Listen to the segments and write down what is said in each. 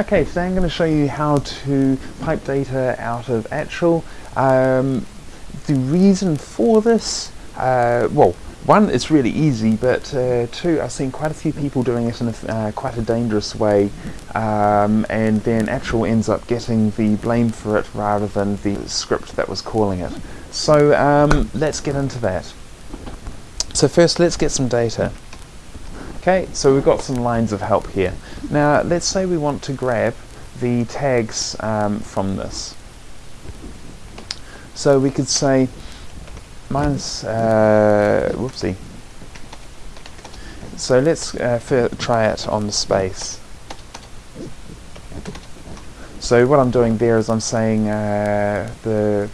Okay, today I'm going to show you how to pipe data out of Actual. Um, the reason for this, uh, well, one, it's really easy, but uh, two, I've seen quite a few people doing it in a, uh, quite a dangerous way, um, and then Actual ends up getting the blame for it rather than the script that was calling it. So um, let's get into that. So first, let's get some data. Okay, so we've got some lines of help here. Now, let's say we want to grab the tags um, from this. So we could say minus, uh, whoopsie. So let's uh, try it on the space. So what I'm doing there is I'm saying uh, the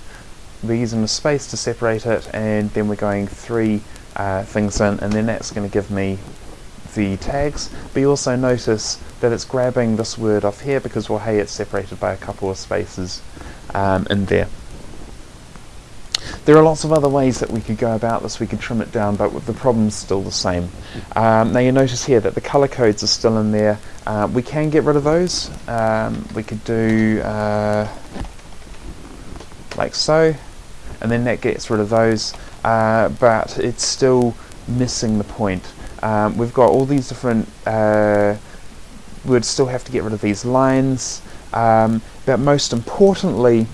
we're using the space to separate it and then we're going three uh, things in and then that's going to give me the tags, but you also notice that it's grabbing this word off here because, well, hey, it's separated by a couple of spaces um, in there. There are lots of other ways that we could go about this. We could trim it down, but the problem's still the same. Um, now you notice here that the color codes are still in there. Uh, we can get rid of those. Um, we could do uh, like so, and then that gets rid of those, uh, but it's still missing the point. Um, we've got all these different, uh, we'd still have to get rid of these lines, um, but most importantly,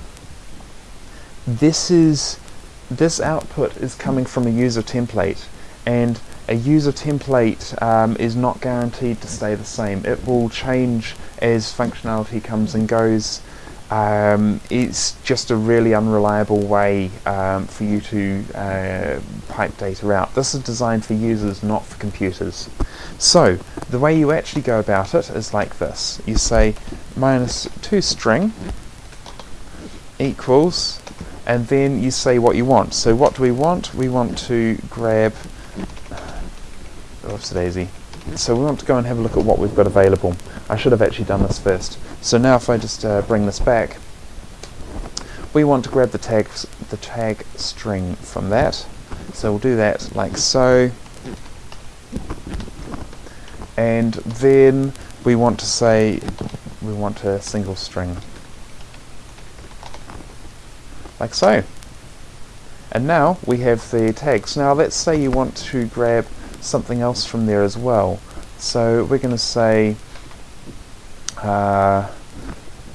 this is, this output is coming from a user template, and a user template um, is not guaranteed to stay the same. It will change as functionality comes and goes, um, it's just a really unreliable way um, for you to uh, pipe data out. This is designed for users, not for computers. So, the way you actually go about it is like this. You say two string equals, and then you say what you want. So what do we want? We want to grab, oops daisy. So we want to go and have a look at what we've got available. I should have actually done this first. So now if I just uh, bring this back, we want to grab the tag, the tag string from that. So we'll do that like so. And then we want to say we want a single string. Like so. And now we have the tags. Now let's say you want to grab something else from there as well. So we're going to say uh,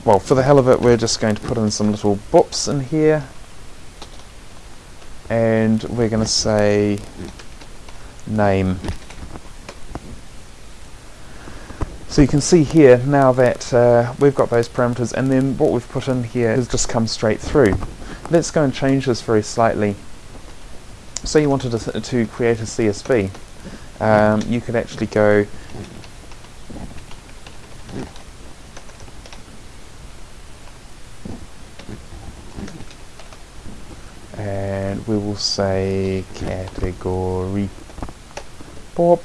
well, for the hell of it, we're just going to put in some little boops in here. And we're going to say name. So you can see here now that uh, we've got those parameters and then what we've put in here has just come straight through. Let's go and change this very slightly. Say you wanted to, to create a CSV. Um, you could actually go and we will say category pop.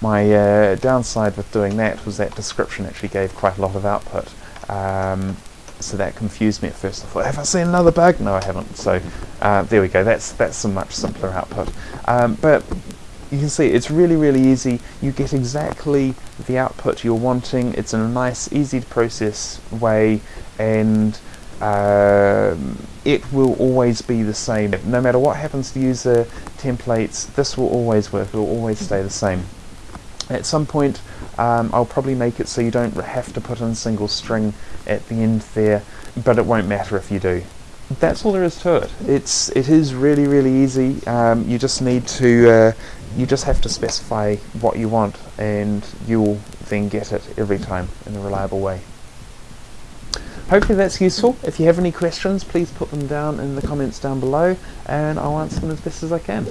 My uh, downside with doing that was that description actually gave quite a lot of output. Um, so that confused me at first. I thought have I seen another bug? No I haven't. So uh, there we go. That's that's a much simpler output. Um, but you can see it's really really easy you get exactly the output you're wanting it's in a nice easy to process way and um, it will always be the same. No matter what happens to user templates, this will always work, it will always stay the same. At some point, um, I'll probably make it so you don't have to put in single string at the end there, but it won't matter if you do. That's all there is to it. It's it is really really easy. Um, you just need to uh, you just have to specify what you want, and you'll then get it every time in a reliable way. Hopefully that's useful. If you have any questions, please put them down in the comments down below and I'll answer them as best as I can.